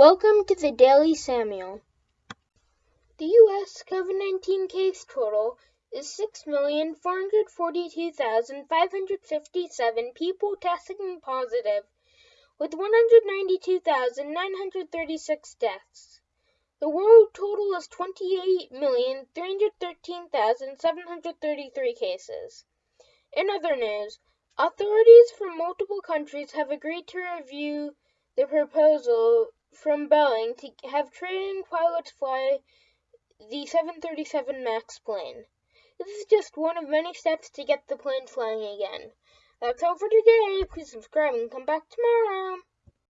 Welcome to the Daily Samuel. The U.S. COVID 19 case total is 6,442,557 people testing positive, with 192,936 deaths. The world total is 28,313,733 cases. In other news, authorities from multiple countries have agreed to review the proposal from Boeing to have training pilots fly the 737 MAX plane. This is just one of many steps to get the plane flying again. That's all for today. Please subscribe and come back tomorrow.